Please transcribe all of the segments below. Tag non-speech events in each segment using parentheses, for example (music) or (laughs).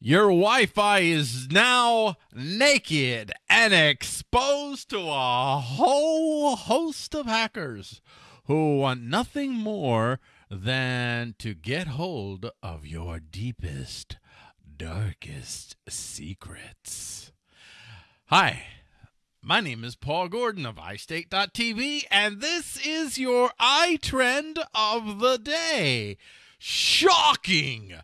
Your Wi Fi is now naked and exposed to a whole host of hackers who want nothing more than to get hold of your deepest, darkest secrets. Hi. My name is Paul Gordon of iState.tv, and this is your iTrend of the day. Shocking!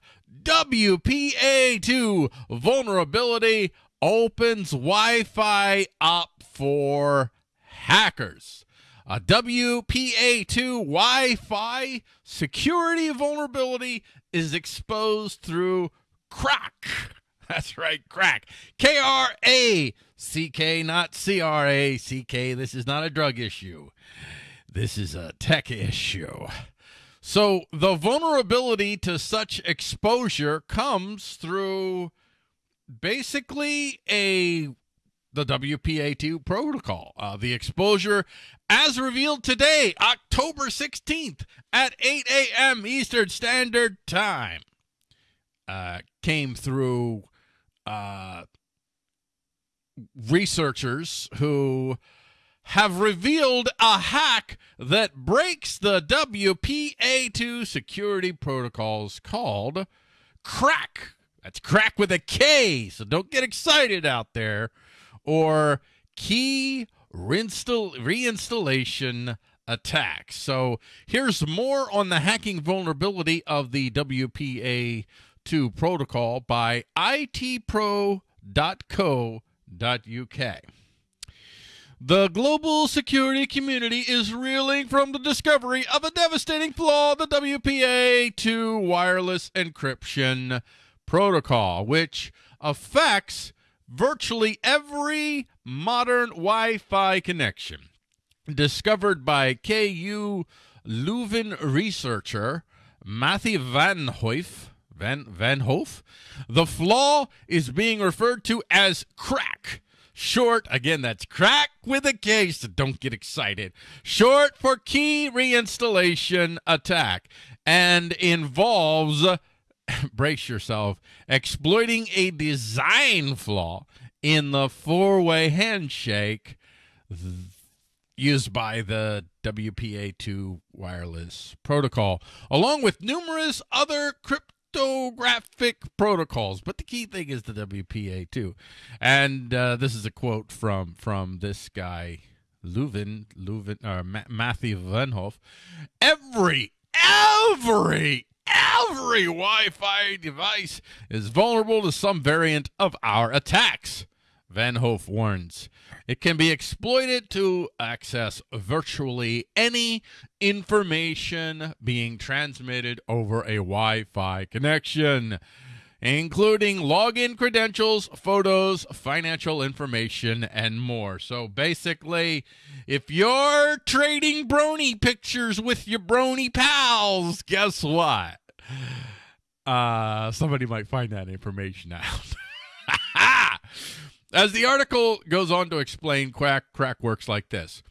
WPA2 vulnerability opens Wi Fi up for hackers. A WPA2 Wi Fi security vulnerability is exposed through KRACK. (laughs) That's right, crack. K R A C K, not C R A C K. This is not a drug issue. This is a tech issue. So the vulnerability to such exposure comes through basically a the WPA2 protocol. Uh, the exposure, as revealed today, October 16th at 8 a.m. Eastern Standard Time, uh, came through uh, researchers who have revealed a hack that breaks the WPA2 security protocols called KRACK. That's crack with a K, so don't get excited out there. Or key reinstall- reinstallation attack. So here's more on the hacking vulnerability of the WPA2 protocol by itpro.co.uk. The global security community is reeling from the discovery of a devastating flaw the WPA2 wireless encryption protocol, which affects virtually every modern Wi Fi connection. Discovered by KU Leuven researcher Matthew Van Hoef. Van, Van Hoef. The flaw is being referred to as KRACK Short, again, that's crack with a K, so don't get excited. Short for key reinstallation attack and involves, (laughs) brace yourself, exploiting a design flaw in the four way handshake used by the WPA2 wireless protocol, along with numerous other crypto cryptographic protocols. But the key thing is the WPA2. And uh, this is a quote from from this guy, Leuven, Leuven, uh, Ma- Matthew Venhoff. Every, every, every Wi-Fi device is vulnerable to some variant of our attacks. Van Hof warns. It can be exploited to access virtually any information being transmitted over a Wi Fi connection, including login credentials, photos, financial information, and more. So basically, if you're trading brony pictures with your brony pals, guess what? Uh, somebody might find that information out. (laughs) As the article goes on to explain, KRACK KRACK works like this.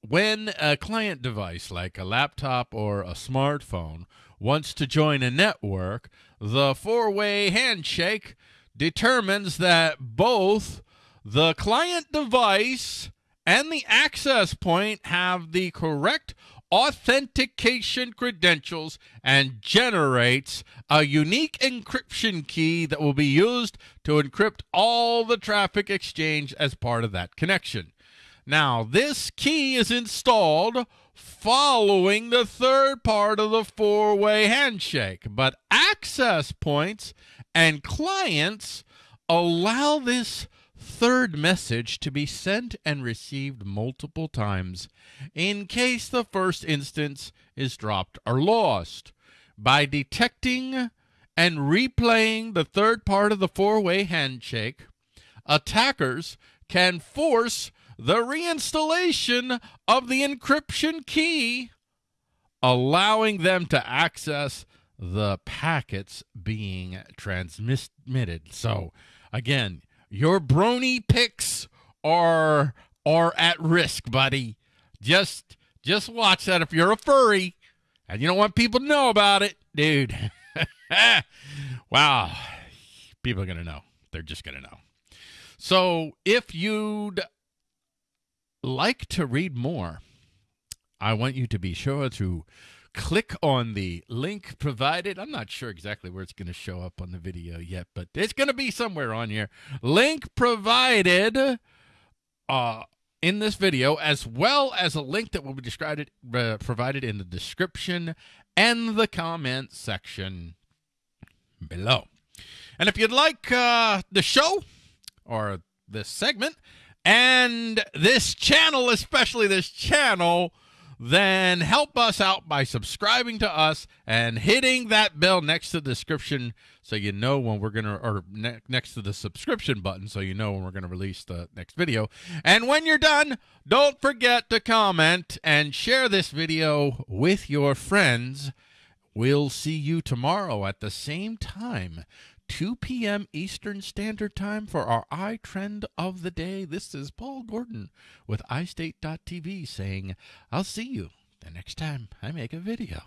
When a client device like a laptop or a smartphone wants to join a network, the four-way handshake determines that both the client device and the access point have the correct authentication credentials and generates a unique encryption key that will be used to encrypt all the traffic exchange as part of that connection. Now, this key is installed following the third part of the four way handshake, but access points and clients allow this third message to be sent and received multiple times in case the first instance is dropped or lost. By detecting and replaying the third part of the four way handshake, attackers can force the reinstallation of the encryption key, allowing them to access the packets being transmitted. So, again, your brony pics are are at risk, buddy. Just just watch that if you're a furry and you don't want people to know about it, dude. (laughs) wow. People are going to know. They're just going to know. So if you'd like to read more, I want you to be sure to click on the link provided. I'm not sure exactly where it's going to show up on the video yet, but it's going to be somewhere on here. Link provided uh, in this video, as well as a link that will be described, uh, provided in the description and the comment section below. And if you'd like uh, the show or this segment and this channel, especially this channel, then help us out by subscribing to us and hitting that bell next to the description so you know when we're going to, or ne- next to the subscription button so you know when we're going to release the next video. And when you're done, don't forget to comment and share this video with your friends. We'll see you tomorrow at the same time 2 p.m. Eastern Standard Time for our iTrend of the day. This is Paul Gordon with iState.tv saying, I'll see you the next time I make a video.